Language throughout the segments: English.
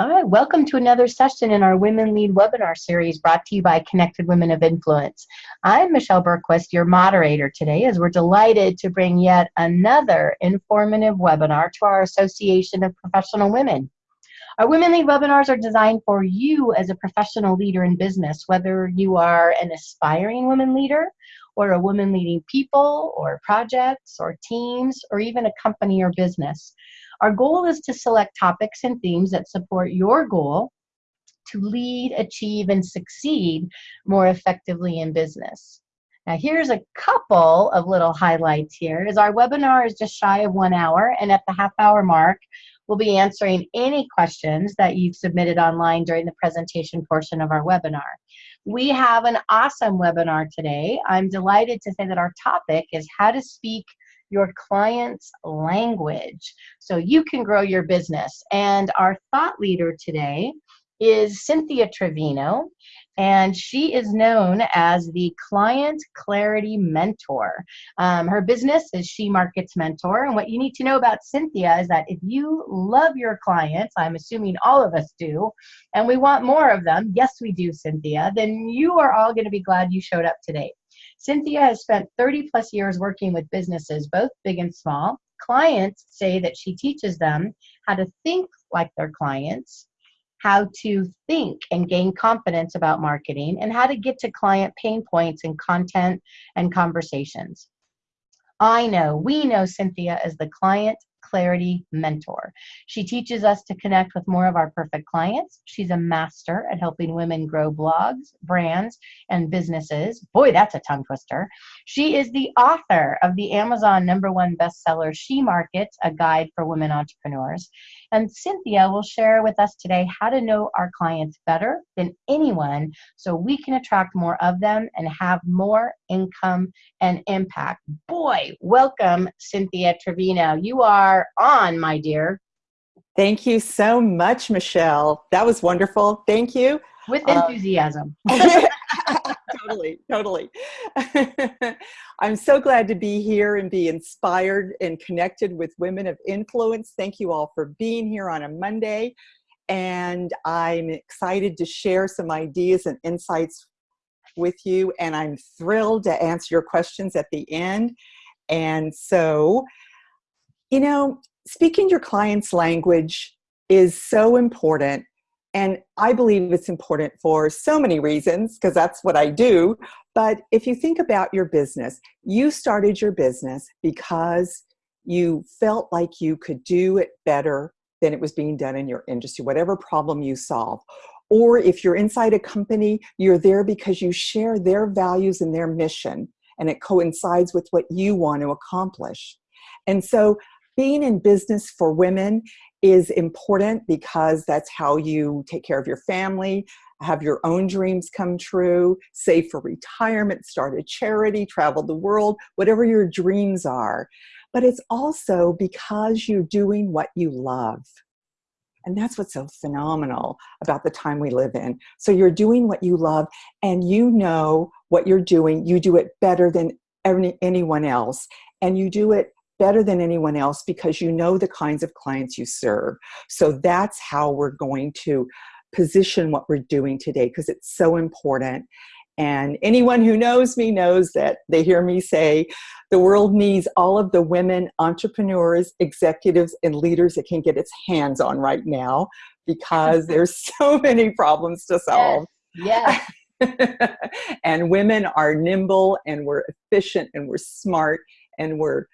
All right, welcome to another session in our Women Lead webinar series brought to you by Connected Women of Influence. I'm Michelle Bergquist, your moderator today, as we're delighted to bring yet another informative webinar to our Association of Professional Women. Our Women Lead webinars are designed for you as a professional leader in business, whether you are an aspiring women leader or a woman leading people or projects or teams or even a company or business. Our goal is to select topics and themes that support your goal to lead, achieve, and succeed more effectively in business. Now here's a couple of little highlights here. As our webinar is just shy of one hour and at the half hour mark, we'll be answering any questions that you've submitted online during the presentation portion of our webinar. We have an awesome webinar today. I'm delighted to say that our topic is how to speak your client's language so you can grow your business. And our thought leader today is Cynthia Trevino, and she is known as the Client Clarity Mentor. Um, her business is She Markets Mentor, and what you need to know about Cynthia is that if you love your clients, I'm assuming all of us do, and we want more of them, yes we do, Cynthia, then you are all going to be glad you showed up today. Cynthia has spent 30 plus years working with businesses, both big and small. Clients say that she teaches them how to think like their clients, how to think and gain confidence about marketing, and how to get to client pain points in content and conversations. I know, we know Cynthia as the client Clarity Mentor. She teaches us to connect with more of our perfect clients. She's a master at helping women grow blogs, brands, and businesses. Boy, that's a tongue twister. She is the author of the Amazon number one bestseller, She Markets, a guide for women entrepreneurs. And Cynthia will share with us today how to know our clients better than anyone so we can attract more of them and have more income and impact. Boy, welcome, Cynthia Trevino. You are on, my dear. Thank you so much, Michelle. That was wonderful. Thank you. With uh, enthusiasm. totally, totally. I'm so glad to be here and be inspired and connected with women of influence. Thank you all for being here on a Monday. And I'm excited to share some ideas and insights with you. And I'm thrilled to answer your questions at the end. And so, you know, speaking your client's language is so important and I believe it's important for so many reasons, because that's what I do. But if you think about your business, you started your business because you felt like you could do it better than it was being done in your industry, whatever problem you solve. Or if you're inside a company, you're there because you share their values and their mission, and it coincides with what you want to accomplish. And so being in business for women is important because that's how you take care of your family, have your own dreams come true, save for retirement, start a charity, travel the world, whatever your dreams are. But it's also because you're doing what you love. And that's what's so phenomenal about the time we live in. So you're doing what you love and you know what you're doing. You do it better than any, anyone else. And you do it better than anyone else because you know the kinds of clients you serve. So that's how we're going to position what we're doing today because it's so important. And anyone who knows me knows that they hear me say the world needs all of the women entrepreneurs, executives, and leaders it can get its hands on right now because there's so many problems to solve. Yes. and women are nimble and we're efficient and we're smart and we're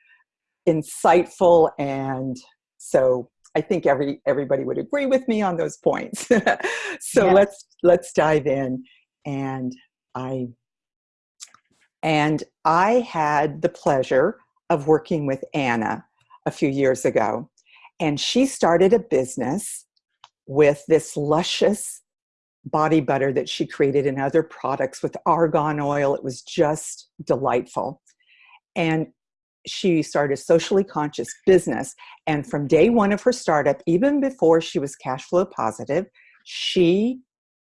insightful and so I think every everybody would agree with me on those points. so yes. let's let's dive in and I and I had the pleasure of working with Anna a few years ago and she started a business with this luscious body butter that she created and other products with argan oil. It was just delightful. And she started a socially conscious business. And from day one of her startup, even before she was cash flow positive, she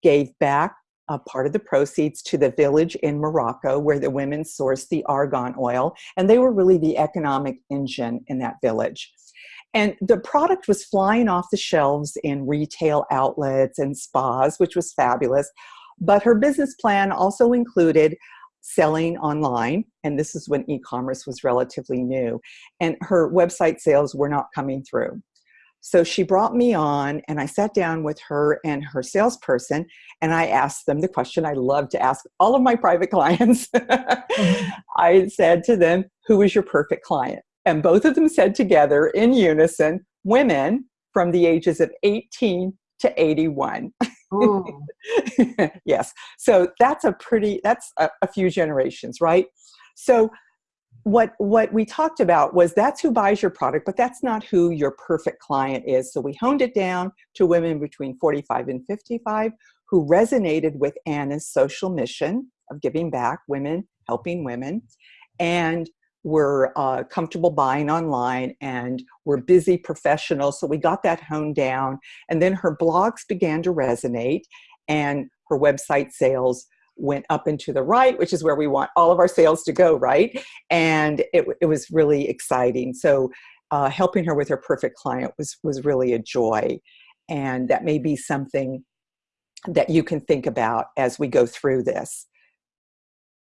gave back a part of the proceeds to the village in Morocco where the women sourced the argan oil. And they were really the economic engine in that village. And the product was flying off the shelves in retail outlets and spas, which was fabulous. But her business plan also included selling online, and this is when e commerce was relatively new, and her website sales were not coming through. So she brought me on, and I sat down with her and her salesperson, and I asked them the question I love to ask all of my private clients. mm-hmm. I said to them, Who is your perfect client? And both of them said together in unison, Women from the ages of 18 to 81. yes. So that's a pretty, that's a, a few generations, right? So what what we talked about was that's who buys your product but that's not who your perfect client is so we honed it down to women between 45 and 55 who resonated with anna's social mission of giving back women helping women and were uh, comfortable buying online and were busy professionals so we got that honed down and then her blogs began to resonate and her website sales went up and to the right, which is where we want all of our sales to go, right? And it, it was really exciting. So uh, helping her with her perfect client was, was really a joy. And that may be something that you can think about as we go through this.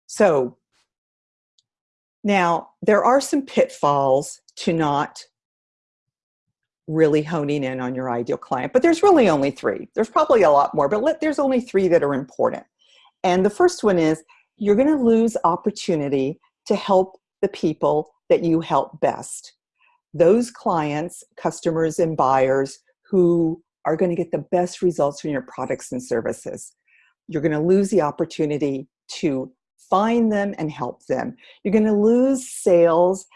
So now there are some pitfalls to not really honing in on your ideal client, but there's really only three. There's probably a lot more, but let, there's only three that are important. And the first one is you're going to lose opportunity to help the people that you help best. Those clients, customers, and buyers who are going to get the best results from your products and services. You're going to lose the opportunity to find them and help them. You're going to lose sales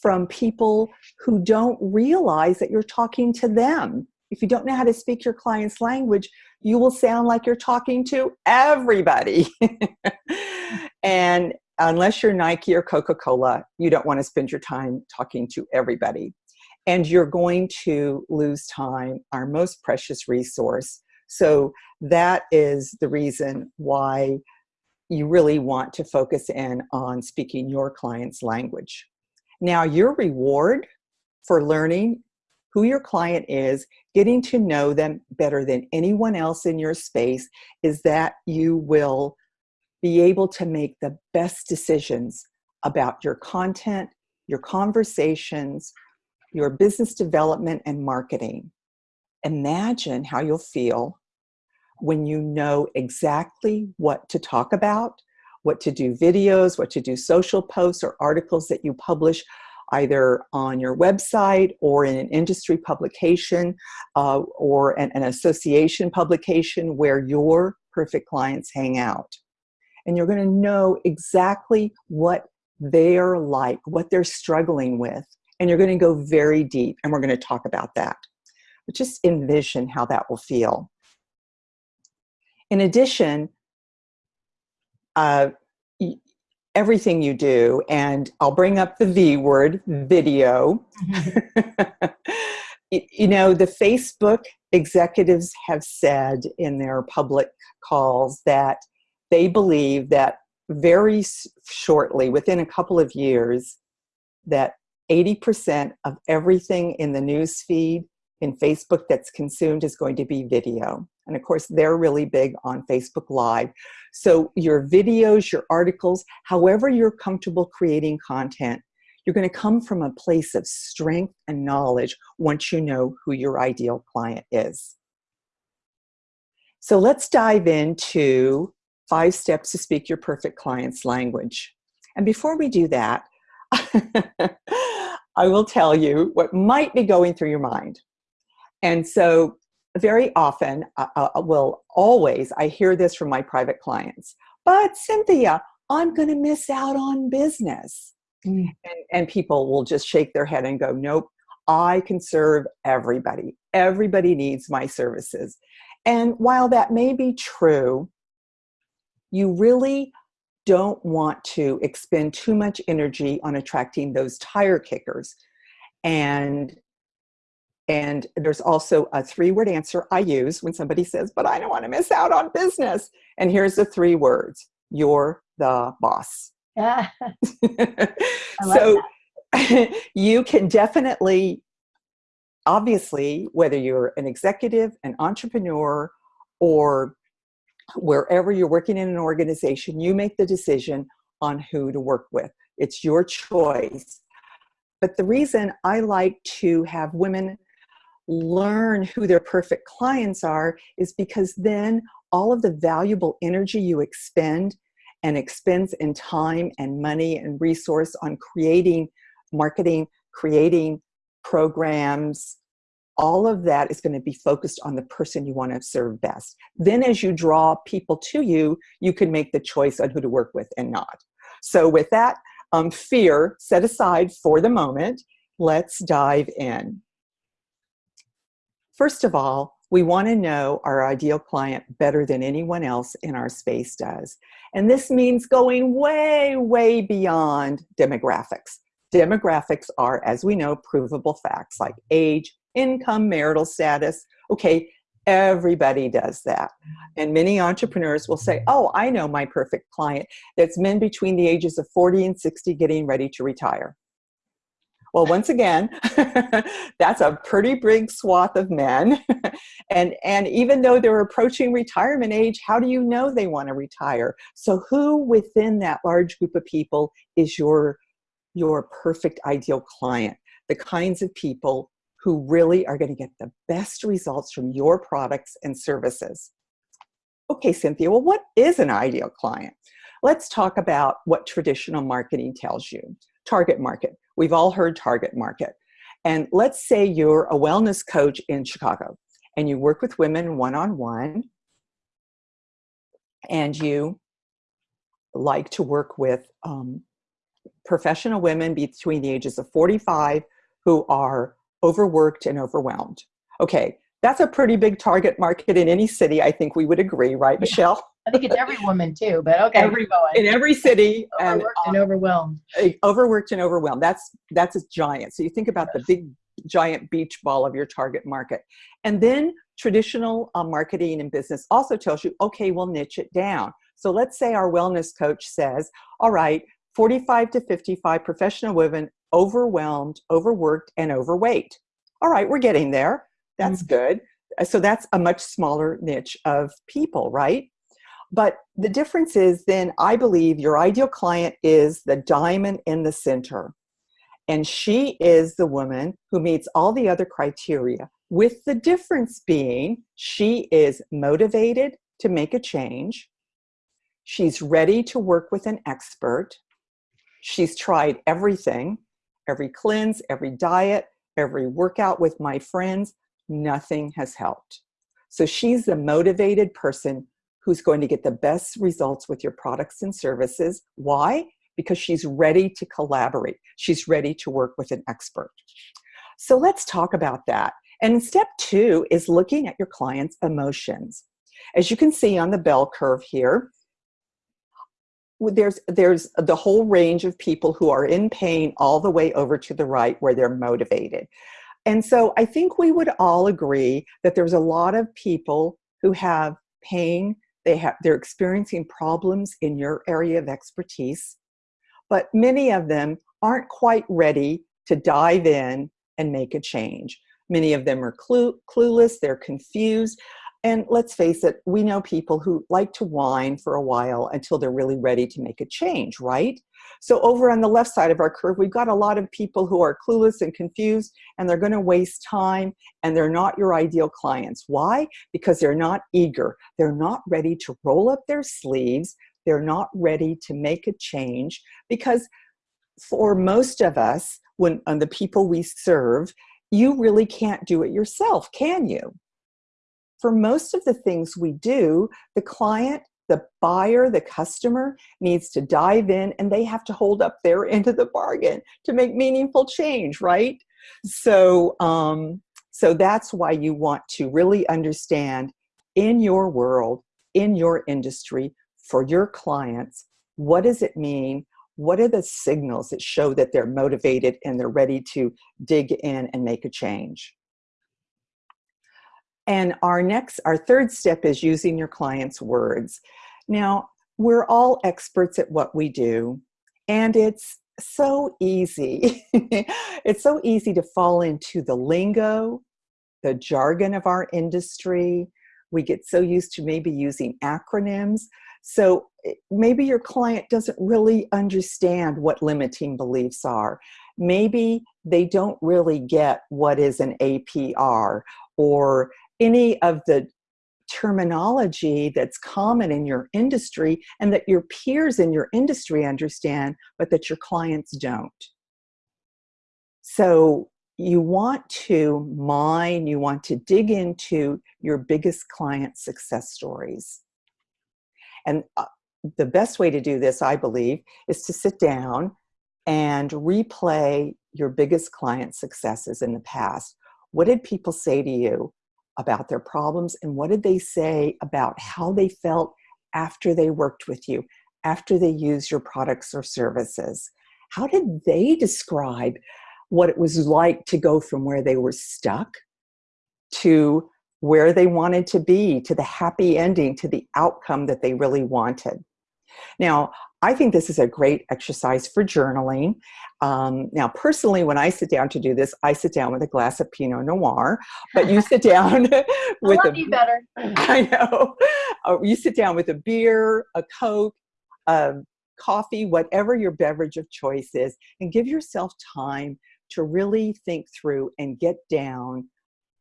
from people who don't realize that you're talking to them. If you don't know how to speak your client's language, you will sound like you're talking to everybody. and unless you're Nike or Coca Cola, you don't want to spend your time talking to everybody. And you're going to lose time, our most precious resource. So that is the reason why you really want to focus in on speaking your client's language. Now, your reward for learning who your client is, getting to know them better than anyone else in your space, is that you will be able to make the best decisions about your content, your conversations, your business development and marketing. Imagine how you'll feel when you know exactly what to talk about, what to do videos, what to do social posts or articles that you publish either on your website or in an industry publication uh, or an, an association publication where your perfect clients hang out. And you're going to know exactly what they're like, what they're struggling with. And you're going to go very deep, and we're going to talk about that. But just envision how that will feel. In addition, uh, everything you do and i'll bring up the v word video. Mm-hmm. you know the facebook executives have said in their public calls that they believe that very shortly within a couple of years that 80% of everything in the news feed in facebook that's consumed is going to be video and of course, they're really big on Facebook Live. So your videos, your articles, however you're comfortable creating content, you're going to come from a place of strength and knowledge once you know who your ideal client is. So let's dive into five steps to speak your perfect client's language. And before we do that, I will tell you what might be going through your mind. And so very often, uh, uh, uh, will always, I hear this from my private clients, but Cynthia, I'm going to miss out on business. Mm. And, and people will just shake their head and go, nope, I can serve everybody. Everybody needs my services. And while that may be true, you really don't want to expend too much energy on attracting those tire kickers and and there's also a three word answer I use when somebody says, but I don't want to miss out on business. And here's the three words you're the boss. Yeah. so you can definitely obviously, whether you're an executive, an entrepreneur, or wherever you're working in an organization, you make the decision on who to work with. It's your choice. But the reason I like to have women learn who their perfect clients are is because then all of the valuable energy you expend and expends in time and money and resource on creating marketing, creating programs, all of that is going to be focused on the person you want to serve best. Then as you draw people to you, you can make the choice on who to work with and not. So with that um, fear set aside for the moment, let's dive in. First of all, we want to know our ideal client better than anyone else in our space does. And this means going way, way beyond demographics. Demographics are, as we know, provable facts like age, income, marital status. Okay, everybody does that. And many entrepreneurs will say, oh, I know my perfect client. That's men between the ages of 40 and 60 getting ready to retire. Well, once again, that's a pretty big swath of men. and, and even though they're approaching retirement age, how do you know they want to retire? So who within that large group of people is your, your perfect ideal client? The kinds of people who really are going to get the best results from your products and services. Okay, Cynthia, well, what is an ideal client? Let's talk about what traditional marketing tells you. Target market. We've all heard target market. And let's say you're a wellness coach in Chicago and you work with women one-on-one -on -one, and you like to work with um, professional women between the ages of 45 who are overworked and overwhelmed. Okay, that's a pretty big target market in any city. I think we would agree, right, Michelle? I think it's every woman too, but okay. Every, in every city. Overworked and, and overwhelmed. Overworked and overwhelmed. That's, that's a giant. So you think about yes. the big giant beach ball of your target market. And then traditional uh, marketing and business also tells you, okay, we'll niche it down. So let's say our wellness coach says, all right, 45 to 55 professional women overwhelmed, overworked, and overweight. All right, we're getting there. That's mm -hmm. good. So that's a much smaller niche of people, right? But the difference is then I believe your ideal client is the diamond in the center. And she is the woman who meets all the other criteria, with the difference being she is motivated to make a change. She's ready to work with an expert. She's tried everything every cleanse, every diet, every workout with my friends, nothing has helped. So she's the motivated person who's going to get the best results with your products and services. Why? Because she's ready to collaborate. She's ready to work with an expert. So let's talk about that. And step two is looking at your client's emotions. As you can see on the bell curve here, there's there's the whole range of people who are in pain all the way over to the right where they're motivated. And so I think we would all agree that there's a lot of people who have pain, they have they're experiencing problems in your area of expertise, but many of them aren't quite ready to dive in and make a change. Many of them are clue, clueless, they're confused. And let's face it, we know people who like to whine for a while until they're really ready to make a change, right? So over on the left side of our curve, we've got a lot of people who are clueless and confused and they're gonna waste time and they're not your ideal clients. Why? Because they're not eager. They're not ready to roll up their sleeves. They're not ready to make a change because for most of us, when on the people we serve, you really can't do it yourself, can you? For most of the things we do, the client, the buyer, the customer needs to dive in and they have to hold up their end of the bargain to make meaningful change, right? So, um, so that's why you want to really understand in your world, in your industry, for your clients, what does it mean? What are the signals that show that they're motivated and they're ready to dig in and make a change? And our next, our third step is using your client's words. Now, we're all experts at what we do, and it's so easy. it's so easy to fall into the lingo, the jargon of our industry. We get so used to maybe using acronyms. So eh, maybe your client doesn't really understand what limiting beliefs are. Maybe they don't really get what is an APR or any of the terminology that's common in your industry and that your peers in your industry understand, but that your clients don't. So you want to mine, you want to dig into your biggest client success stories. And uh, the best way to do this, I believe, is to sit down and replay your biggest client successes in the past. What did people say to you about their problems and what did they say about how they felt after they worked with you, after they used your products or services? How did they describe what it was like to go from where they were stuck to where they wanted to be, to the happy ending, to the outcome that they really wanted? Now, I think this is a great exercise for journaling. Um, now, personally, when I sit down to do this, I sit down with a glass of Pinot Noir, but you sit down with I love a, you better. I know. Uh, you sit down with a beer, a Coke, a coffee, whatever your beverage of choice is, and give yourself time to really think through and get down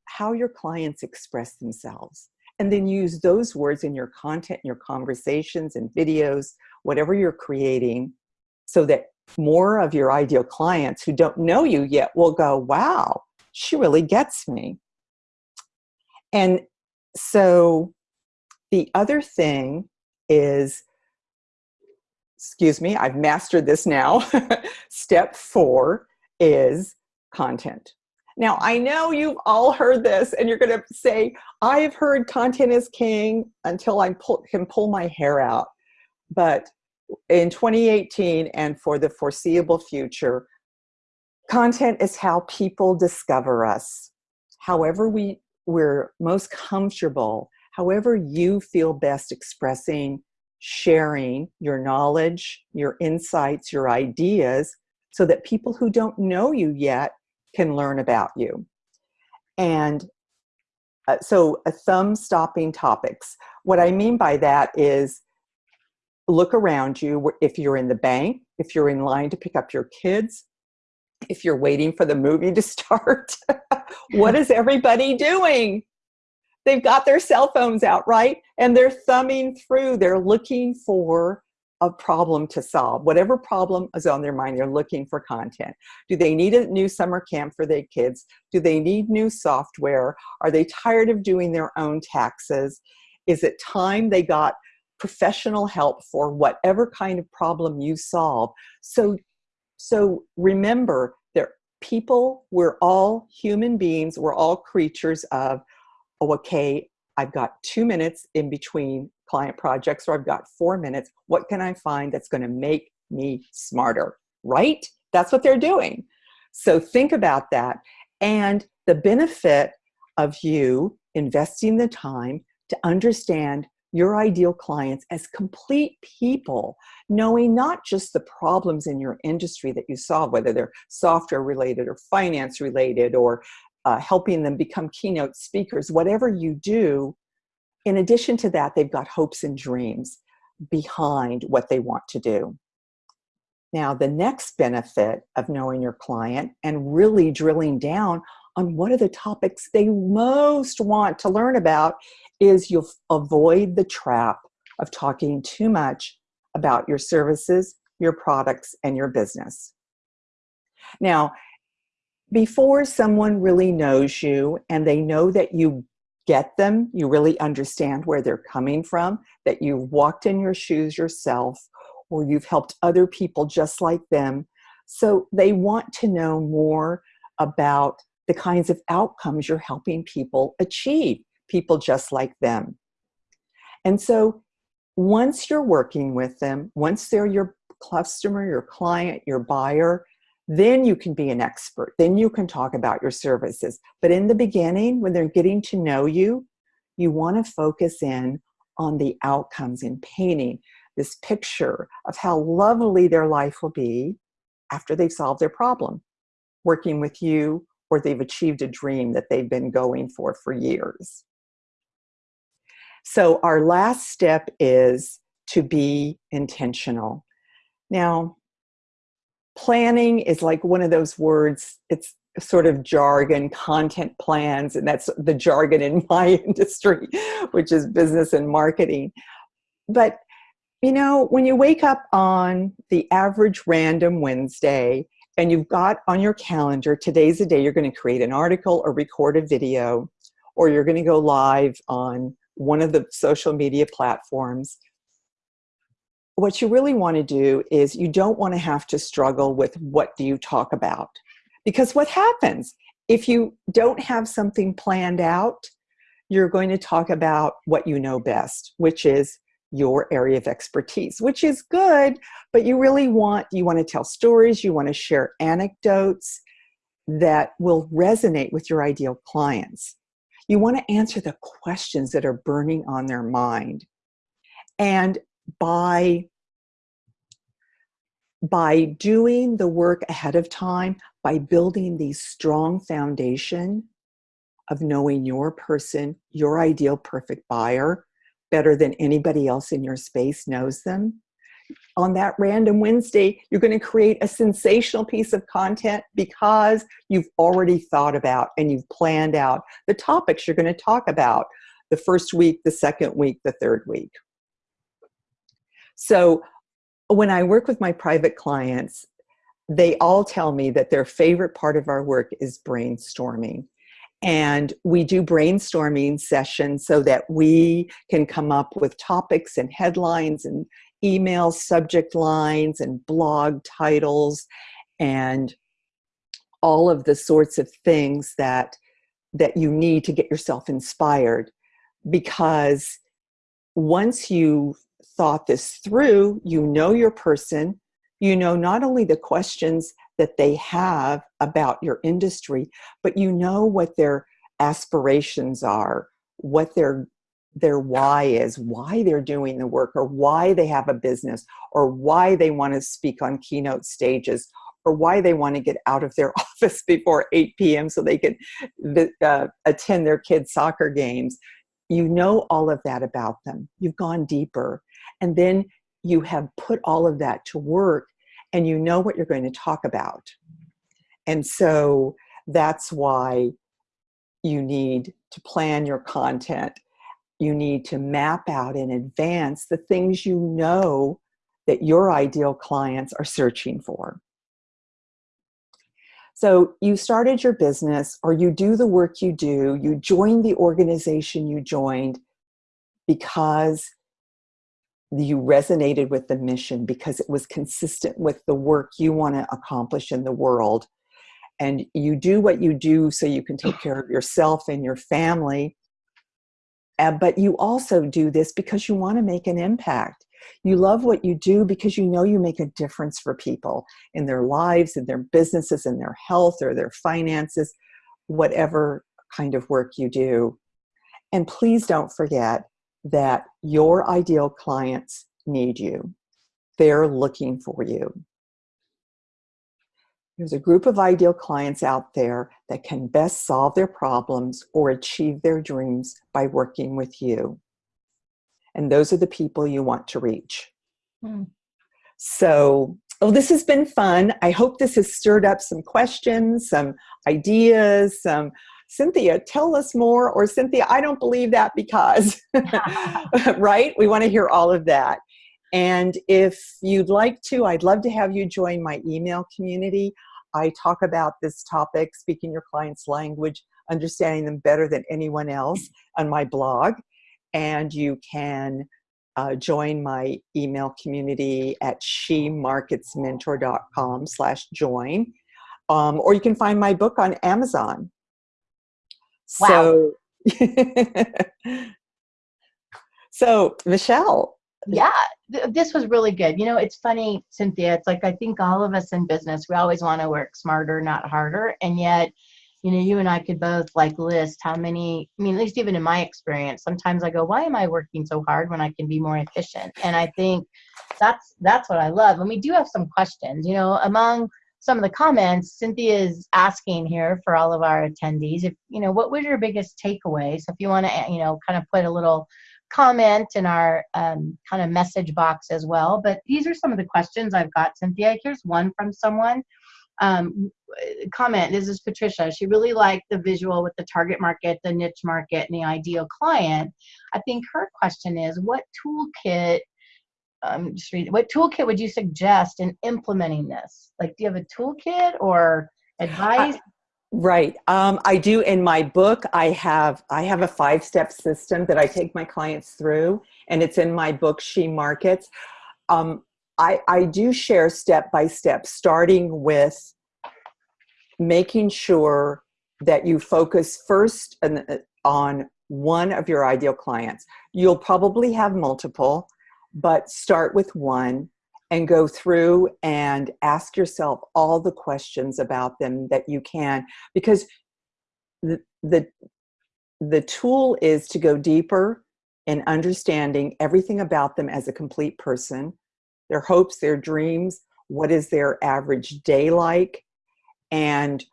how your clients express themselves and then use those words in your content, your conversations and videos, whatever you're creating, so that more of your ideal clients who don't know you yet will go, wow, she really gets me. And so the other thing is, excuse me, I've mastered this now. Step four is content. Now, I know you've all heard this and you're going to say, I've heard content is king until I pull, can pull my hair out. But in 2018 and for the foreseeable future, content is how people discover us. However we, we're most comfortable, however you feel best expressing, sharing your knowledge, your insights, your ideas, so that people who don't know you yet can learn about you. And uh, so a thumb stopping topics. What I mean by that is look around you if you're in the bank, if you're in line to pick up your kids, if you're waiting for the movie to start. what is everybody doing? They've got their cell phones out, right? And they're thumbing through, they're looking for a problem to solve. Whatever problem is on their mind, they're looking for content. Do they need a new summer camp for their kids? Do they need new software? Are they tired of doing their own taxes? Is it time they got professional help for whatever kind of problem you solve? So, so remember that people, we're all human beings, we're all creatures of, oh, okay, I've got two minutes in between client projects or I've got four minutes. What can I find that's going to make me smarter? Right? That's what they're doing. So think about that. And the benefit of you investing the time to understand your ideal clients as complete people, knowing not just the problems in your industry that you solve, whether they're software related or finance related or uh, helping them become keynote speakers, whatever you do, in addition to that, they've got hopes and dreams behind what they want to do. Now, the next benefit of knowing your client and really drilling down on what are the topics they most want to learn about is you'll avoid the trap of talking too much about your services, your products, and your business. Now, before someone really knows you and they know that you get them, you really understand where they're coming from, that you've walked in your shoes yourself, or you've helped other people just like them. So they want to know more about the kinds of outcomes you're helping people achieve, people just like them. And so once you're working with them, once they're your customer, your client, your buyer, then you can be an expert. Then you can talk about your services. But in the beginning, when they're getting to know you, you want to focus in on the outcomes in painting this picture of how lovely their life will be after they've solved their problem, working with you, or they've achieved a dream that they've been going for for years. So our last step is to be intentional. Now, planning is like one of those words, it's sort of jargon, content plans, and that's the jargon in my industry, which is business and marketing. But you know, when you wake up on the average random Wednesday and you've got on your calendar, today's the day you're going to create an article or record a video, or you're going to go live on one of the social media platforms. What you really want to do is you don't want to have to struggle with what do you talk about. Because what happens if you don't have something planned out, you're going to talk about what you know best, which is your area of expertise, which is good, but you really want, you want to tell stories, you want to share anecdotes that will resonate with your ideal clients. You want to answer the questions that are burning on their mind. And by by doing the work ahead of time, by building the strong foundation of knowing your person, your ideal perfect buyer, better than anybody else in your space knows them. On that random Wednesday, you're going to create a sensational piece of content because you've already thought about and you've planned out the topics you're going to talk about the first week, the second week, the third week. So when I work with my private clients, they all tell me that their favorite part of our work is brainstorming. And we do brainstorming sessions so that we can come up with topics and headlines and email subject lines and blog titles and all of the sorts of things that that you need to get yourself inspired because once you've thought this through you know your person you know not only the questions that they have about your industry, but you know what their aspirations are, what their their why is, why they're doing the work, or why they have a business, or why they want to speak on keynote stages, or why they want to get out of their office before 8 p.m. so they can uh, attend their kids' soccer games. You know all of that about them. You've gone deeper. And then you have put all of that to work and you know what you're going to talk about. And so that's why you need to plan your content. You need to map out in advance the things you know that your ideal clients are searching for. So you started your business or you do the work you do, you joined the organization you joined because you resonated with the mission because it was consistent with the work you want to accomplish in the world. And you do what you do so you can take care of yourself and your family. Uh, but you also do this because you want to make an impact. You love what you do because you know you make a difference for people in their lives, in their businesses, in their health or their finances, whatever kind of work you do. And please don't forget that your ideal clients need you. They're looking for you. There's a group of ideal clients out there that can best solve their problems or achieve their dreams by working with you. And those are the people you want to reach. Hmm. So, oh, this has been fun. I hope this has stirred up some questions, some ideas, some Cynthia, tell us more, or Cynthia, I don't believe that because, right? We want to hear all of that. And if you'd like to, I'd love to have you join my email community. I talk about this topic, speaking your client's language, understanding them better than anyone else on my blog. And you can uh, join my email community at shemarketsmentor.com slash join. Um, or you can find my book on Amazon. Wow. So, so Michelle. Yeah, th this was really good. You know, it's funny, Cynthia. It's like I think all of us in business, we always want to work smarter, not harder. And yet, you know, you and I could both like list how many, I mean, at least even in my experience, sometimes I go, why am I working so hard when I can be more efficient? And I think that's, that's what I love. And we do have some questions, you know, among some of the comments, Cynthia is asking here for all of our attendees, if, you know, what was your biggest takeaway? So if you want to, you know, kind of put a little comment in our um, kind of message box as well. But these are some of the questions I've got, Cynthia. Here's one from someone um, comment. This is Patricia. She really liked the visual with the target market, the niche market, and the ideal client. I think her question is, what toolkit? Um, just read, what toolkit would you suggest in implementing this? Like, do you have a toolkit or advice? Right. Um, I do in my book. I have I have a five step system that I take my clients through, and it's in my book. She markets. Um, I, I do share step by step, starting with making sure that you focus first on one of your ideal clients. You'll probably have multiple, but start with one and go through and ask yourself all the questions about them that you can because the, the, the tool is to go deeper in understanding everything about them as a complete person their hopes, their dreams, what is their average day like, and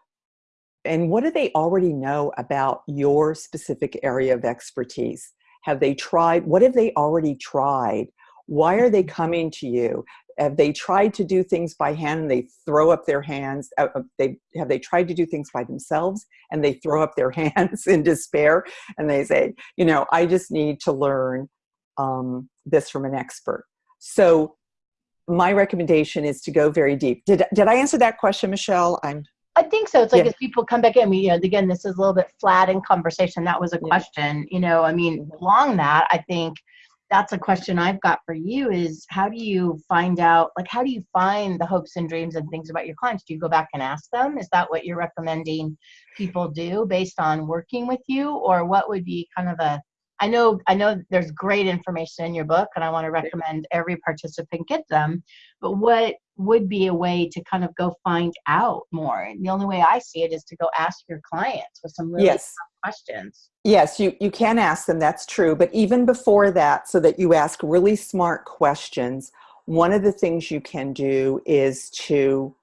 and what do they already know about your specific area of expertise? Have they tried, what have they already tried? Why are they coming to you? Have they tried to do things by hand and they throw up their hands? Uh, uh they Have they tried to do things by themselves and they throw up their hands in despair and they say, you know, I just need to learn um, this from an expert. So my recommendation is to go very deep. Did, did I answer that question, Michelle? I'm I think so. It's like yeah. as people come back in, we, you know, again, this is a little bit flat in conversation. That was a question, you know, I mean, along that, I think that's a question I've got for you is how do you find out, like, how do you find the hopes and dreams and things about your clients? Do you go back and ask them? Is that what you're recommending people do based on working with you? Or what would be kind of a, I know I know there's great information in your book and I want to recommend every participant get them, but what would be a way to kind of go find out more? And the only way I see it is to go ask your clients with some really yes. Questions. Yes, you, you can ask them, that's true. But even before that, so that you ask really smart questions, one of the things you can do is to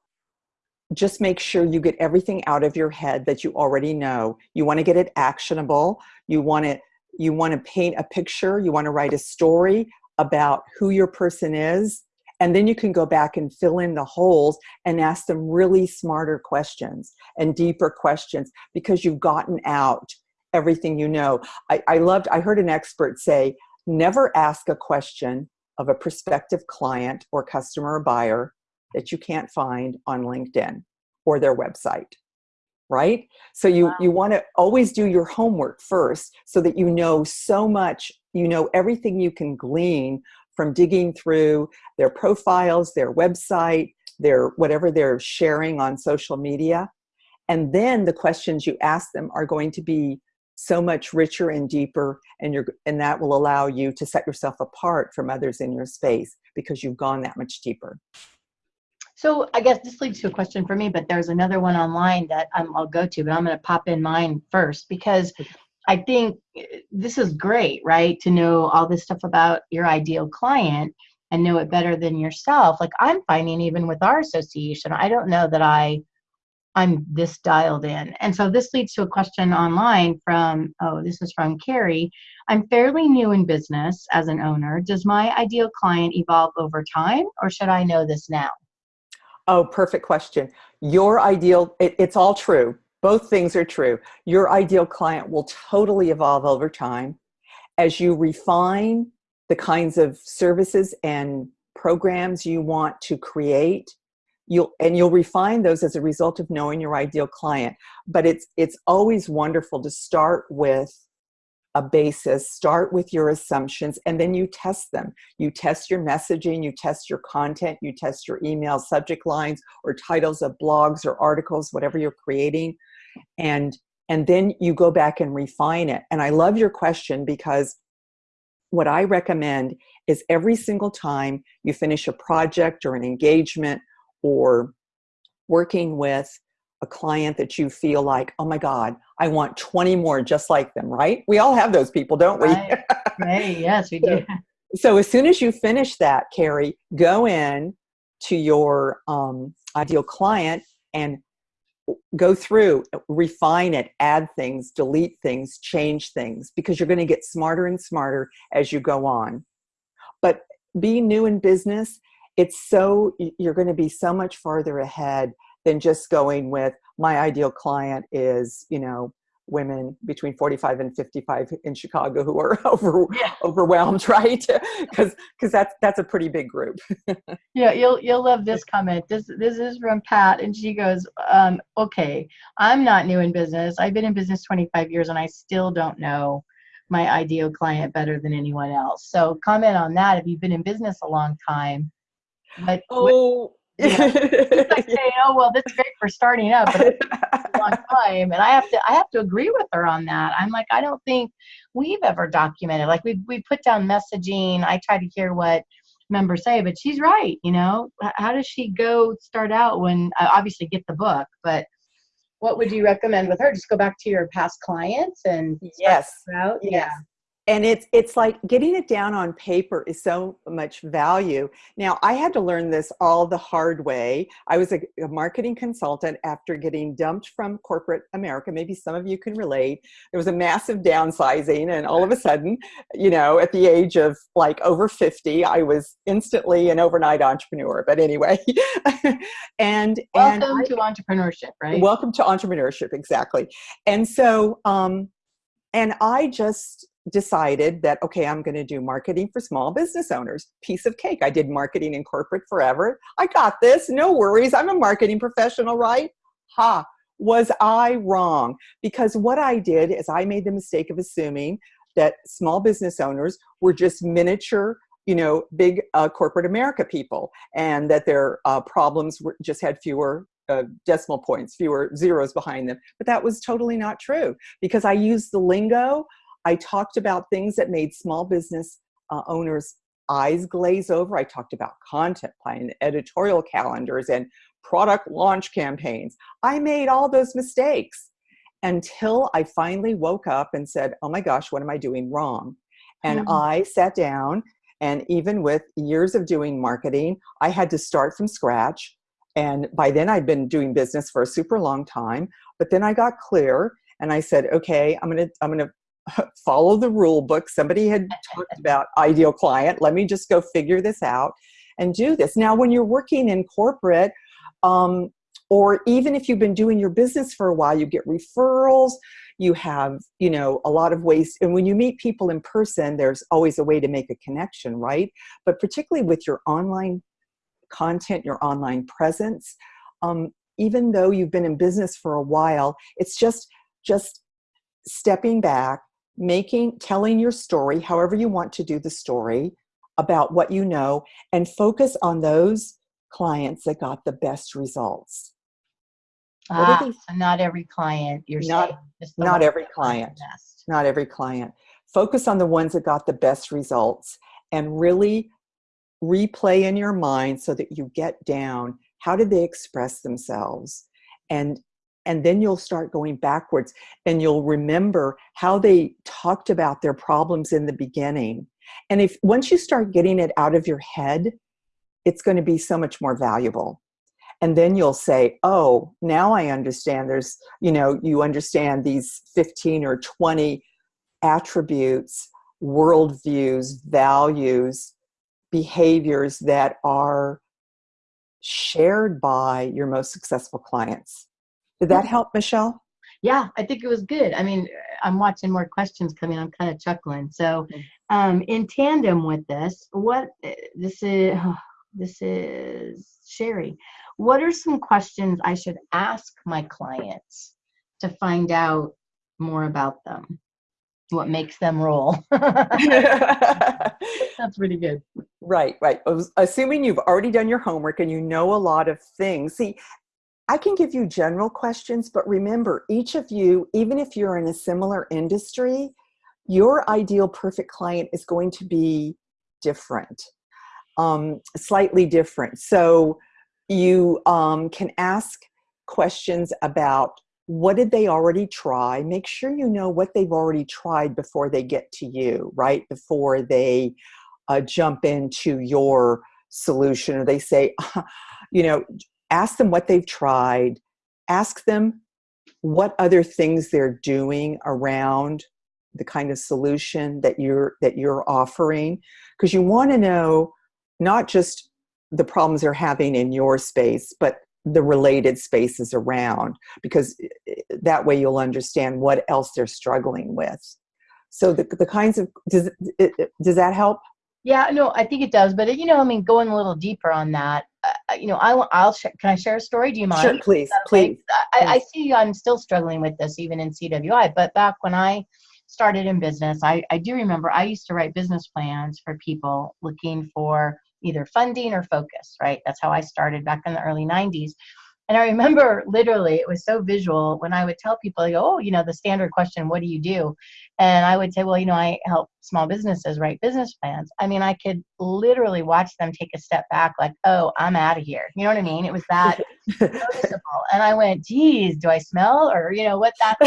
just make sure you get everything out of your head that you already know. You want to get it actionable. You want it you want to paint a picture, you want to write a story about who your person is, and then you can go back and fill in the holes and ask them really smarter questions and deeper questions because you've gotten out everything you know. I, I loved, I heard an expert say, never ask a question of a prospective client or customer or buyer that you can't find on LinkedIn or their website right? So you, wow. you want to always do your homework first so that you know so much, you know everything you can glean from digging through their profiles, their website, their whatever they're sharing on social media. And then the questions you ask them are going to be so much richer and deeper and you're and that will allow you to set yourself apart from others in your space because you've gone that much deeper. So I guess this leads to a question for me, but there's another one online that um, I'll go to, but I'm going to pop in mine first because I think eh, this is great, right? To know all this stuff about your ideal client and know it better than yourself. Like I'm finding even with our association, I don't know that I I'm this dialed in. And so this leads to a question online from, oh, this is from Carrie. I'm fairly new in business as an owner. Does my ideal client evolve over time or should I know this now? Oh, perfect question. Your ideal, it, it's all true. Both things are true. Your ideal client will totally evolve over time. As you refine the kinds of services and programs you want to create, you'll and you'll refine those as a result of knowing your ideal client. But it's it's always wonderful to start with a basis, start with your assumptions, and then you test them. You test your messaging, you test your content, you test your email subject lines or titles of blogs or articles, whatever you're creating. And, and then you go back and refine it. And I love your question because what I recommend is every single time you finish a project or an engagement or working with a client that you feel like, oh my God, I want 20 more just like them, right? We all have those people, don't we? Right, right. yes, we do. So as soon as you finish that, Carrie, go in to your um, ideal client and go through, refine it, add things, delete things, change things, because you're going to get smarter and smarter as you go on. But being new in business, it's so, you're going to be so much farther ahead than just going with my ideal client is, you know, women between 45 and 55 in Chicago who are over, yeah. overwhelmed, right? Because because that's that's a pretty big group. yeah, you'll you'll love this comment. This this is from Pat, and she goes, um, "Okay, I'm not new in business. I've been in business 25 years, and I still don't know." my ideal client better than anyone else so comment on that if you've been in business a long time but oh you know, like saying, "Oh well, this is great for starting up, but it's a long time." And I have to, I have to agree with her on that. I'm like, I don't think we've ever documented. Like we we put down messaging. I try to hear what members say, but she's right. You know, how does she go start out when uh, obviously get the book, but what would you recommend with her? Just go back to your past clients and yes, out. Yes. Yeah and it's it's like getting it down on paper is so much value. Now i had to learn this all the hard way. I was a, a, marketing consultant after getting dumped from corporate america. Maybe some of you can relate. There was a massive downsizing and all of a sudden you know at the age of like over 50 i was instantly an overnight entrepreneur. But anyway and welcome and to entrepreneurship right? Welcome to entrepreneurship exactly. And so um and i just decided that, okay, I'm going to do marketing for small business owners. Piece of cake. I did marketing in corporate forever. I got this. No worries. I'm a marketing professional, right? Ha. Was I wrong? Because what I did is I made the mistake of assuming that small business owners were just miniature you know, big uh, corporate America people, and that their uh, problems were, just had fewer uh, decimal points, fewer zeros behind them. But that was totally not true because I used the lingo I talked about things that made small business uh, owners eyes glaze over. I talked about content plan, editorial calendars, and product launch campaigns. I made all those mistakes until I finally woke up and said, oh my gosh, what am I doing wrong? And mm -hmm. I sat down and even with years of doing marketing, I had to start from scratch. And by then I'd been doing business for a super long time, but then I got clear and I said, okay, I'm gonna, I'm gonna follow the rule book. Somebody had talked about ideal client. Let me just go figure this out and do this. Now, when you're working in corporate, um, or even if you've been doing your business for a while, you get referrals, you have, you know, a lot of ways. And when you meet people in person, there's always a way to make a connection, right? But particularly with your online content, your online presence, um, even though you've been in business for a while, it's just, just stepping back making, telling your story, however you want to do the story, about what you know, and focus on those clients that got the best results. Ah, so not every client you're not, saying. Not every client. Not every client. Focus on the ones that got the best results and really replay in your mind so that you get down how did they express themselves and and then you'll start going backwards and you'll remember how they talked about their problems in the beginning. And if once you start getting it out of your head, it's going to be so much more valuable. And then you'll say, oh, now I understand there's, you know, you understand these 15 or 20 attributes, worldviews, values, behaviors that are shared by your most successful clients. Did that help, Michelle? Yeah, I think it was good. I mean, I'm watching more questions coming. I'm kind of chuckling. So, um, in tandem with this, what this is, oh, this is Sherry. What are some questions I should ask my clients to find out more about them? What makes them roll? That's pretty good. Right, right. Assuming you've already done your homework and you know a lot of things. See, I can give you general questions, but remember, each of you, even if you're in a similar industry, your ideal perfect client is going to be different, um, slightly different. So you um, can ask questions about what did they already try make sure you know what they've already tried before they get to you right before they uh, jump into your solution or they say you know ask them what they've tried ask them what other things they're doing around the kind of solution that you're that you're offering. Because you want to know not just the problems they're having in your space but the related spaces around because eh, eh, that way you'll understand what else they're struggling with. So the, the kinds of does it, does that help? Yeah no i think it does but you know i mean going a little deeper on that uh, you know i i'll sh- can i share a story do you mind sure please please I, I see i'm still struggling with this even in cwi but back when i started in business I, I do remember i used to write business plans for people looking for either funding or focus, right? That's how I started back in the early 90s. And I remember literally, it was so visual when I would tell people, go, oh, you know, the standard question, what do you do? And I would say, well, you know, I help small businesses write business plans. I mean, I could literally watch them take a step back, like, oh, I'm out of here. You know what I mean? It was that noticeable. And I went, geez, do I smell or, you know, what that?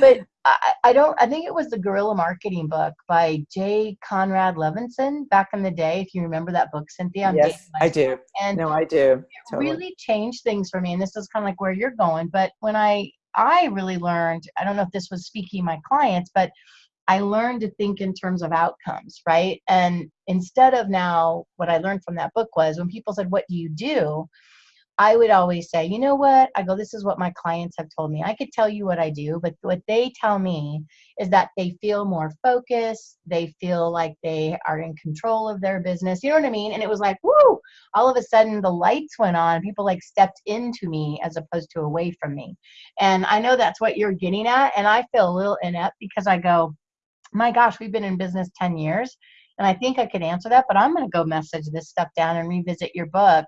but I, I, don't, I think it was the Guerrilla Marketing book by Jay Conrad Levinson back in the day. If you remember that book, Cynthia. I'm yes, I do. And no, I do. It totally. really changed things for me. And this is kind of like where you're going. But when I, I really learned, I don't know if this was speaking my clients, but I learned to think in terms of outcomes, right? And instead of now, what I learned from that book was when people said, What do you do? I would always say, you know what? I go, this is what my clients have told me. I could tell you what I do, but what they tell me is that they feel more focused. They feel like they are in control of their business. You know what I mean? And it was like, whoo, all of a sudden the lights went on. People like stepped into me as opposed to away from me. And I know that's what you're getting at. And I feel a little inept because I go, my gosh, we've been in business 10 years. And I think I could answer that, but I'm going to go message this stuff down and revisit your book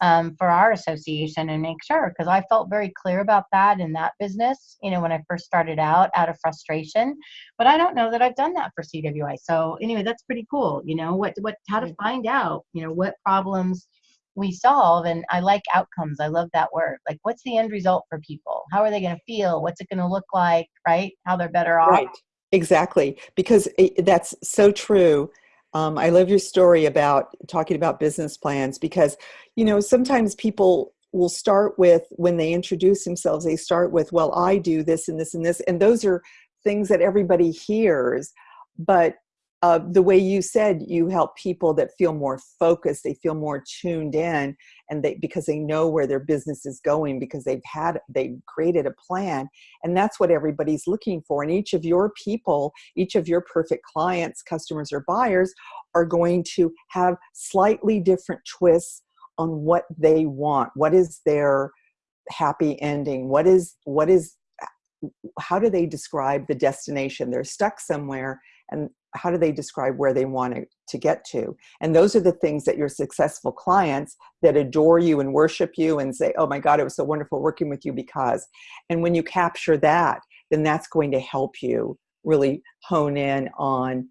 um, for our association and make sure because I felt very clear about that in that business, you know, when I first started out out of frustration. But I don't know that I've done that for CWI. So anyway, that's pretty cool. You know, what what how to find out, you know, what problems we solve and i like outcomes i love that word like what's the end result for people how are they going to feel what's it going to look like right how they're better off right exactly because it, that's so true um, I love your story about talking about business plans because, you know, sometimes people will start with, when they introduce themselves, they start with, well, I do this and this and this. And those are things that everybody hears. But uh, the way you said you help people that feel more focused they feel more tuned in and they because they know where their business is going because they've had they've created a plan and that's what everybody's looking for and each of your people each of your perfect clients customers or buyers are going to have slightly different twists on what they want. What is their happy ending? What is what is how do they describe the destination? They're stuck somewhere and how do they describe where they want to, get to? And those are the things that your successful clients that adore you and worship you and say oh my god it was so wonderful working with you because and when you capture that then that's going to help you really hone in on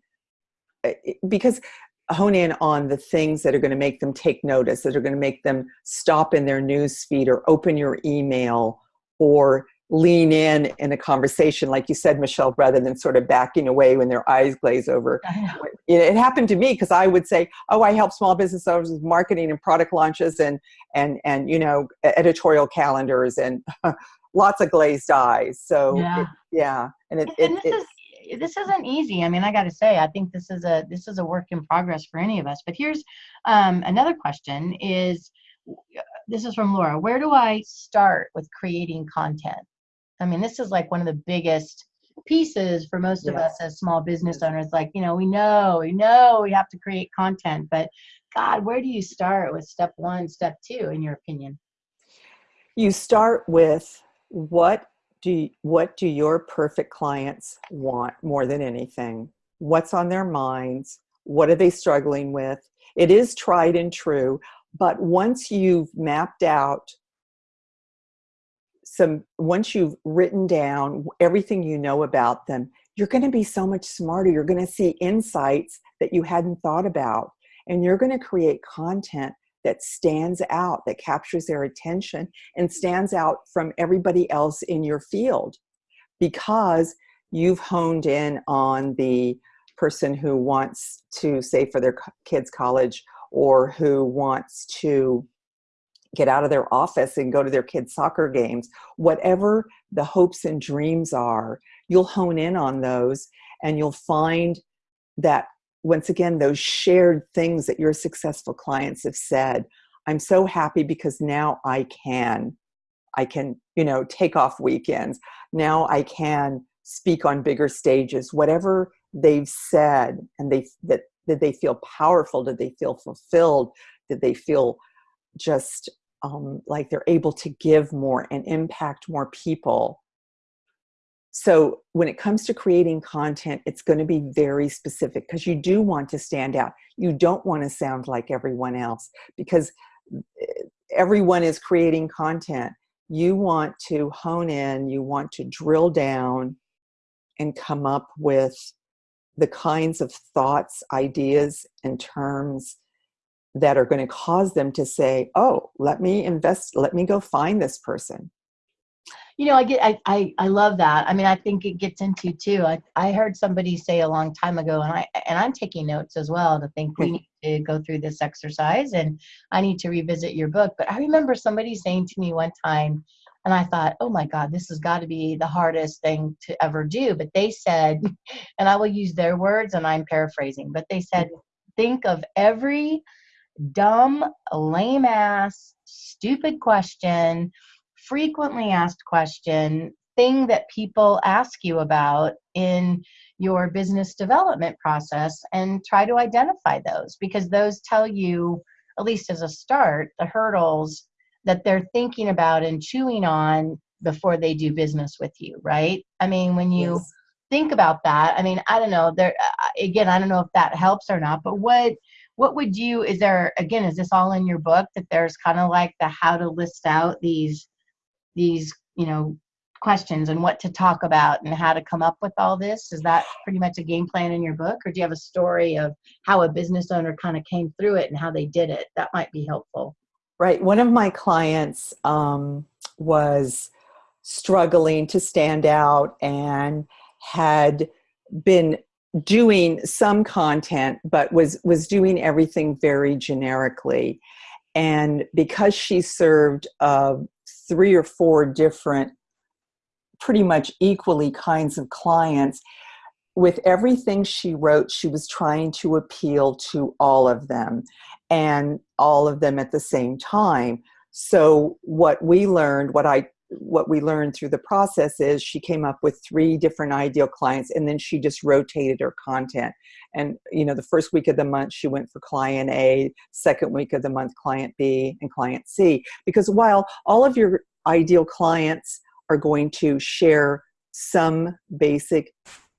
eh, eh, because hone in on the things that are going to make them take notice that are going to make them stop in their news feed or open your email or lean in in a conversation like you said michelle rather than sort of backing away when their eyes glaze over. It happened to me because i would say oh i help small business owners with marketing and product launches and and and you know editorial calendars and lots of glazed eyes. So yeah, it, yeah. and it, and it, this is this isn't easy. I mean i got to say i think this is a this is a work in progress for any of us. But here's um, another question is this is from laura where do i start with creating content I mean, this is like one of the biggest pieces for most of us as small business owners. Like, you know, we know, we know we have to create content, but God, where do you start with step one, step two, in your opinion? You start with what do you, what do your perfect clients want more than anything? What's on their minds? What are they struggling with? It is tried and true, but once you've mapped out some once you've written down everything you know about them you're going to be so much smarter. You're going to see insights that you hadn't thought about and you're going to create content that stands out, that captures their attention and stands out from everybody else in your field because you've honed in on the person who wants to save for their kids college or who wants to get out of their office and go to their kids soccer games whatever the hopes and dreams are you'll hone in on those and you'll find that once again those shared things that your successful clients have said i'm so happy because now i can i can you know take off weekends. Now i can speak on bigger stages. Whatever they've said and they that did they feel powerful did they feel fulfilled did they feel just um, like they're able to give more and impact more people. So when it comes to creating content it's going to be very specific because you do want to stand out. You don't want to sound like everyone else because eh, everyone is creating content. You want to hone in you want to drill down and come up with the kinds of thoughts ideas and terms that are going to cause them to say oh let me invest let me go find this person you know, I get, I, I, I love that. I mean, I think it gets into too. I, I heard somebody say a long time ago, and I, and I'm taking notes as well to think we need to go through this exercise, and I need to revisit your book. But I remember somebody saying to me one time, and I thought, oh my God, this has got to be the hardest thing to ever do. But they said, and I will use their words, and I'm paraphrasing, but they said, think of every dumb, lame ass, stupid question frequently asked question thing that people ask you about in your business development process and try to identify those because those tell you at least as a start the hurdles that they're thinking about and chewing on before they do business with you right i mean when you yes. think about that i mean i don't know there uh, again i don't know if that helps or not but what what would you is there again is this all in your book that there's kind of like the how to list out these these you know questions and what to talk about and how to come up with all this? Is that pretty much a game plan in your book or do you have a story of how a business owner kind of came through it and how they did it? That might be helpful. Right. One of my clients um, was struggling to stand out and had been doing some content but was was doing everything very generically. And because she served uh, three or four different pretty much equally kinds of clients with everything she wrote she was trying to appeal to all of them and all of them at the same time. So what we learned what i what we learned through the process is she came up with three different ideal clients and then she just rotated her content. And you know the first week of the month she went for client a second week of the month client b and client c. Because while all of your ideal clients are going to share some basic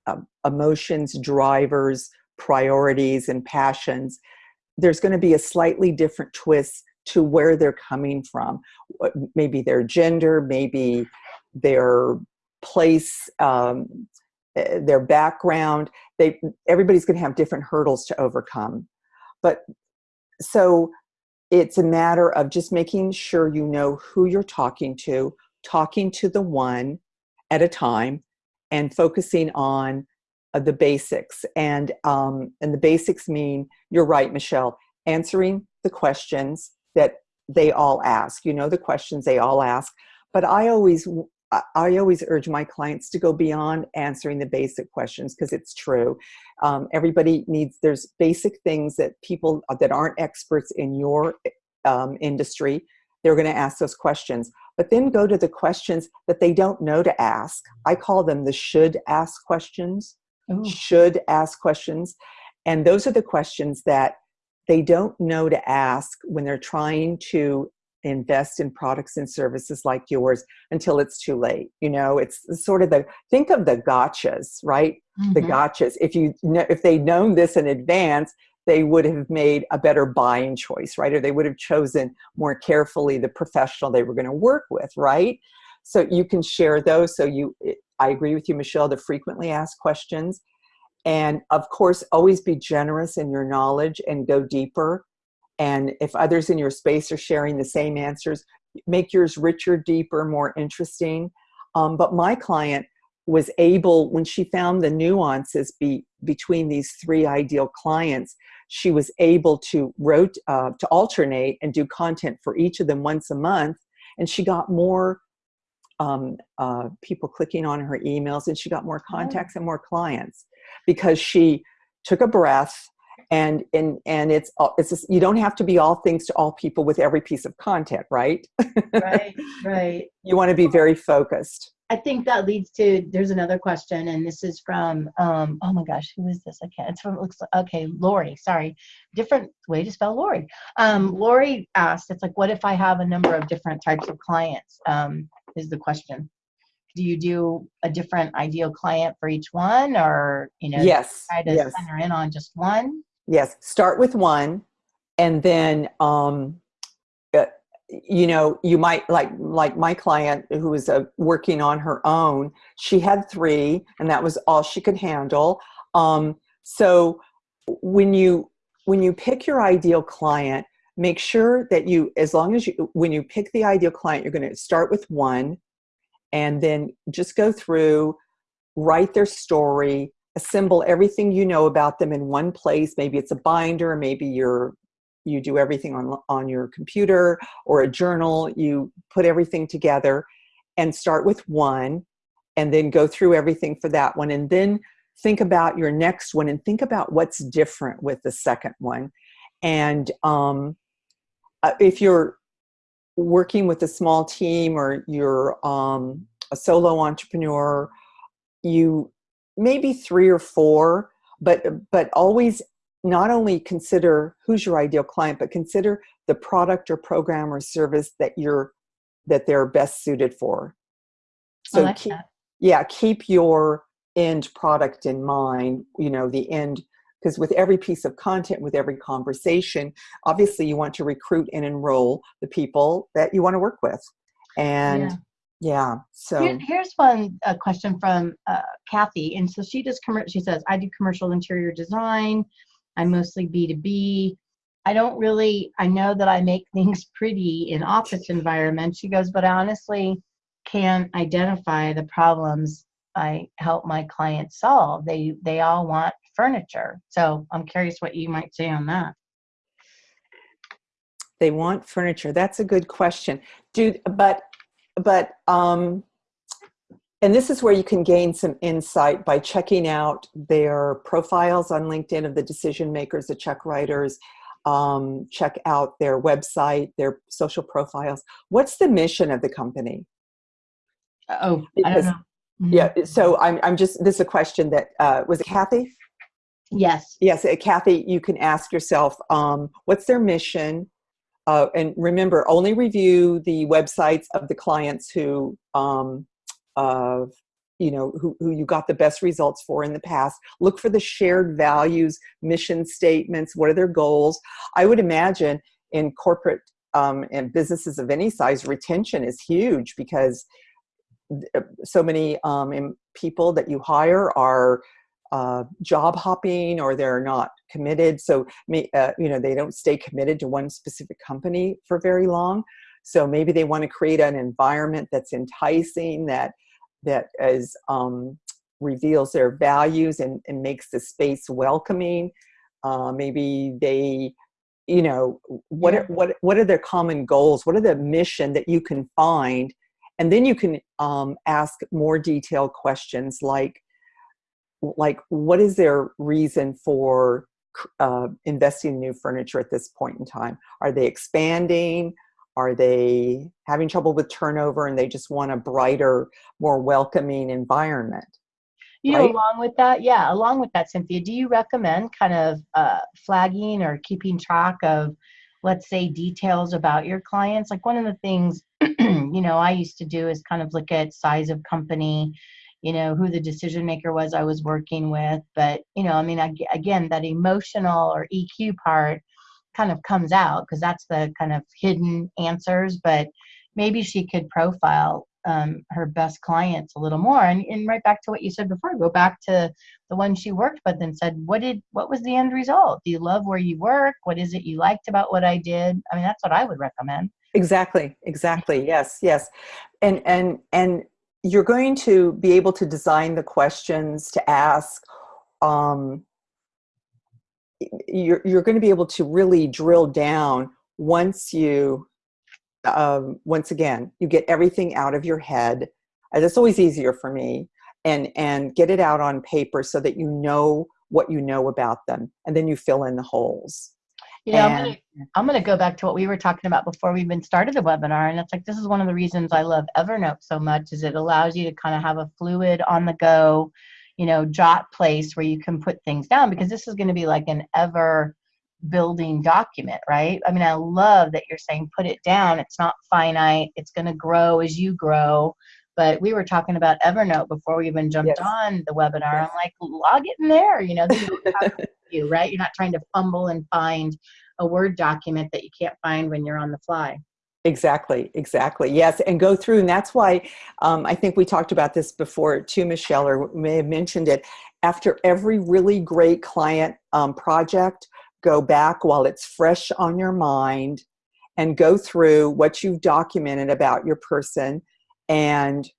um, emotions drivers priorities and passions there's going to be a slightly different twist to where they're coming from. Maybe their gender, maybe their place, um, eh, their background. They everybody's going to have different hurdles to overcome. But so it's a matter of just making sure you know who you're talking to, talking to the one at a time, and focusing on uh, the basics. And um, and the basics mean you're right, Michelle. Answering the questions that they all ask you know the questions they all ask. But i always i always urge my clients to go beyond answering the basic questions because it's true. Um, everybody needs there's basic things that people that aren't experts in your um, industry they're going to ask those questions. But then go to the questions that they don't know to ask. I call them the should ask questions. Ooh. should ask questions. And those are the questions that they don't know to ask when they're trying to invest in products and services like yours until it's too late you know? It's sort of the think of the gotchas right? Mm-hmm. the gotchas. If you know if they'd known this in advance they would have made a better buying choice right? Or they would have chosen more carefully the professional they were going to work with right? So you can share those. So you i agree with you michelle the frequently asked questions and of course always be generous in your knowledge and go deeper and if others in your space are sharing the same answers, make yours richer, deeper, more interesting. Um, but my client was able, when she found the nuances be, between these three ideal clients, she was able to wrote uh, to alternate and do content for each of them once a month, and she got more um, uh, people clicking on her emails, and she got more oh. contacts and more clients because she took a breath and and and it's it's just, you don't have to be all things to all people with every piece of content right right right you want to be very focused I think that leads to there's another question, and this is from um, oh my gosh, who is this? I can't. It's from looks okay, Lori. Sorry, different way to spell Lori. Um, Lori asked, it's like, what if I have a number of different types of clients? Um, is the question. Do you do a different ideal client for each one, or you know, yes, try to yes. center in on just one? Yes, start with one, and then um, you know you might like like my client who was uh, working on her own she had three and that was all she could handle um, so when you when you pick your ideal client make sure that you as long as you when you pick the ideal client you're going to start with one and then just go through write their story assemble everything you know about them in one place maybe it's a binder maybe you're you do everything on, on your computer or a journal, you put everything together and start with one and then go through everything for that one and then think about your next one and think about what's different with the second one. And um, uh, if you're working with a small team or you're um, a solo entrepreneur, you maybe three or four, but but always not only consider who's your ideal client, but consider the product or program or service that you're that they're best suited for. So like keep, yeah, keep your end product in mind, you know, the end because with every piece of content, with every conversation, obviously you want to recruit and enroll the people that you want to work with. And yeah, yeah so Here, here's one a question from uh, Kathy. And so she does commercial, she says, I do commercial interior design. I'm mostly B2B. I don't really, I know that I make things pretty in office environments. She goes, but I honestly can't identify the problems I help my clients solve. They, they all want furniture. So I'm curious what you might say on that. They want furniture. That's a good question. Do, but, but, um, and this is where you can gain some insight by checking out their profiles on LinkedIn of the decision makers, the check writers, um, check out their website, their social profiles. What's the mission of the company? Oh, because, I don't know. Mm-hmm. Yeah, so I'm, I'm just, this is a question that, uh, was it Kathy? Yes. Yes, Kathy, you can ask yourself, um, what's their mission? Uh, and remember, only review the websites of the clients who um, of you know who, who you got the best results for in the past look for the shared values mission statements what are their goals i would imagine in corporate um, and businesses of any size retention is huge because uh, so many um, people that you hire are uh, job hopping or they're not committed so uh, you know they don't stay committed to one specific company for very long so maybe they want to create an environment that's enticing, that that is um, reveals their values and, and makes the space welcoming. Uh, maybe they, you know, what are, what what are their common goals? What are the mission that you can find? And then you can um, ask more detailed questions like, like what is their reason for uh, investing in new furniture at this point in time? Are they expanding? Are they having trouble with turnover and they just want a brighter, more welcoming environment? You know, along with that, yeah, along with that, Cynthia, do you recommend kind of uh, flagging or keeping track of, let's say, details about your clients? Like one of the things, you know, I used to do is kind of look at size of company, you know, who the decision maker was I was working with. But, you know, I mean, again, that emotional or EQ part kind of comes out because that's the kind of hidden answers but maybe she could profile um, her best clients a little more. And, and right back to what you said before, go back to the one she worked with and said, what did what was the end result? Do you love where you work? What is it you liked about what I did? I mean, that's what I would recommend. Exactly. Exactly. Yes. Yes. And and and you're going to be able to design the questions to ask. Um, you're you're going to be able to really drill down once you um, once again, you get everything out of your head. Uh, that's always easier for me. And, and get it out on paper so that you know what you know about them. And then you fill in the holes. Yeah, I'm gonna, I'm gonna go back to what we were talking about before we even started the webinar, and it's like this is one of the reasons I love Evernote so much is it allows you to kind of have a fluid on the go, you know, jot place where you can put things down because this is going to be like an ever building document, right? I mean, I love that you're saying put it down. It's not finite. It's going to grow as you grow. But we were talking about Evernote before we even jumped yes. on the webinar. Yes. I'm like, log it in there. You know, you right. You're not trying to fumble and find a Word document that you can't find when you're on the fly. Exactly, exactly. Yes, and go through, and that's why um, I think we talked about this before too, Michelle, or may have mentioned it. After every really great client um, project, go back while it's fresh on your mind and go through what you've documented about your person and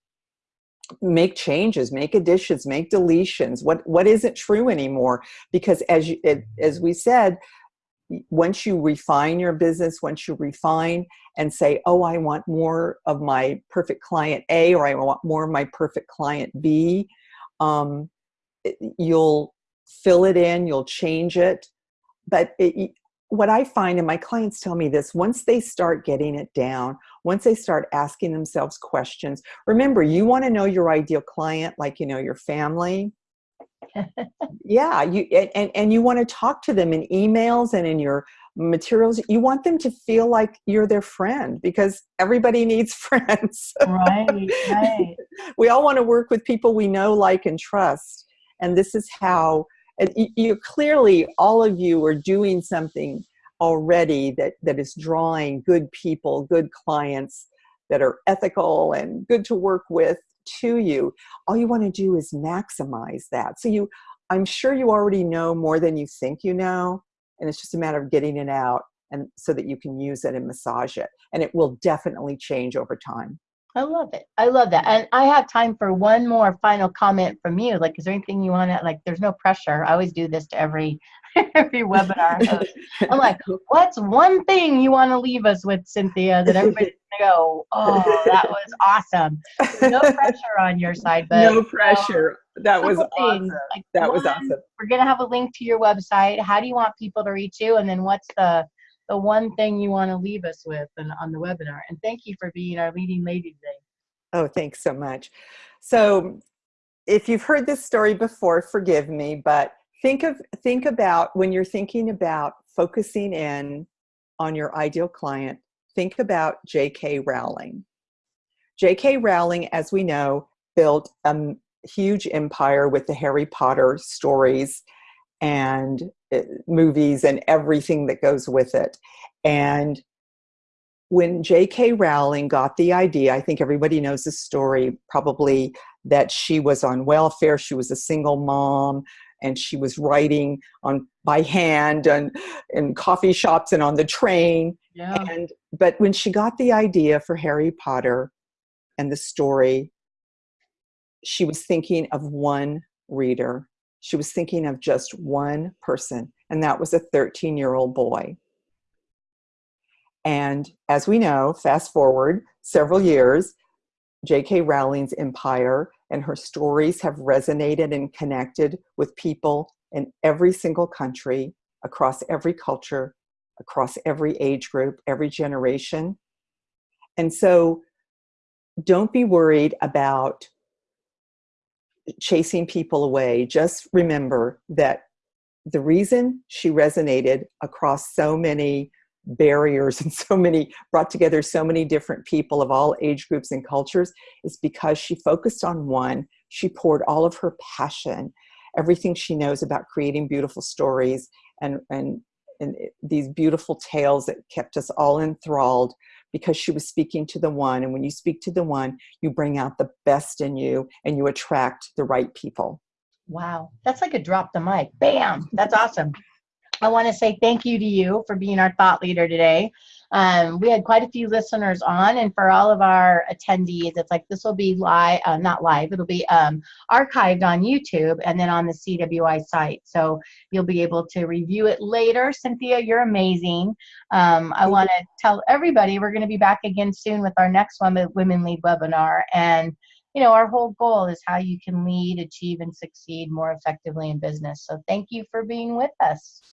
make changes make additions make deletions. What what isn't true anymore? Because as you it, as we said once you refine your business once you refine and say oh i want more of my perfect client a or i want more of my perfect client b um, you'll fill it in you'll change it. But it, what I find, and my clients tell me this, once they start getting it down, once they start asking themselves questions, remember, you want to know your ideal client like you know your family. yeah, you and, and you want to talk to them in emails and in your materials. You want them to feel like you're their friend because everybody needs friends. right, right. we all want to work with people we know, like, and trust. And this is how you clearly all of you are doing something already that that is drawing good people good clients that are ethical and good to work with to you. All you want to do is maximize that. So you i'm sure you already know more than you think you know and it's just a matter of getting it out and so that you can use it and massage it. And it will definitely change over time I love it. I love that. And I have time for one more final comment from you. Like, is there anything you want to, like, there's no pressure. I always do this to every, every webinar. I'm like, what's one thing you want to leave us with, Cynthia, that everybody's going to go, oh, that was awesome. no pressure on your side, but. No pressure. Um, that was awesome. Like, that one, was awesome. We're going to have a link to your website. How do you want people to reach you? And then what's the, the one thing you want to leave us with and, on the webinar. And thank you for being our leading lady today. Oh, thanks so much. So if you've heard this story before, forgive me, but think of think about when you're thinking about focusing in on your ideal client, think about J.K. Rowling. J.K. Rowling, as we know, built a huge empire with the Harry Potter stories and Uh, movies and everything that goes with it. And when J.K. Rowling got the idea, I think everybody knows the story probably that she was on welfare, she was a single mom, and she was writing on by hand and in coffee shops and on the train. Yeah. And but when she got the idea for Harry Potter and the story, she was thinking of one reader she was thinking of just one person, and that was a 13 year old boy. And as we know, fast forward several years, J.K. Rowling's empire and her stories have resonated and connected with people in every single country, across every culture, across every age group, every generation. And so don't be worried about chasing people away, just remember that the reason she resonated across so many barriers and so many brought together so many different people of all age groups and cultures is because she focused on one. She poured all of her passion everything she knows about creating beautiful stories and and and eh, these beautiful tales that kept us all enthralled because she was speaking to the one. And when you speak to the one, you bring out the best in you and you attract the right people. Wow, that's like a drop the mic. Bam, that's awesome. I want to say thank you to you for being our thought leader today. Um, we had quite a few listeners on, and for all of our attendees, it's like this will be live, uh, not live, it'll be um, archived on YouTube and then on the CWI site. So you'll be able to review it later. Cynthia, you're amazing. Um, I want to tell everybody we're going to be back again soon with our next Women Lead webinar. And you know, our whole goal is how you can lead, achieve, and succeed more effectively in business. So thank you for being with us.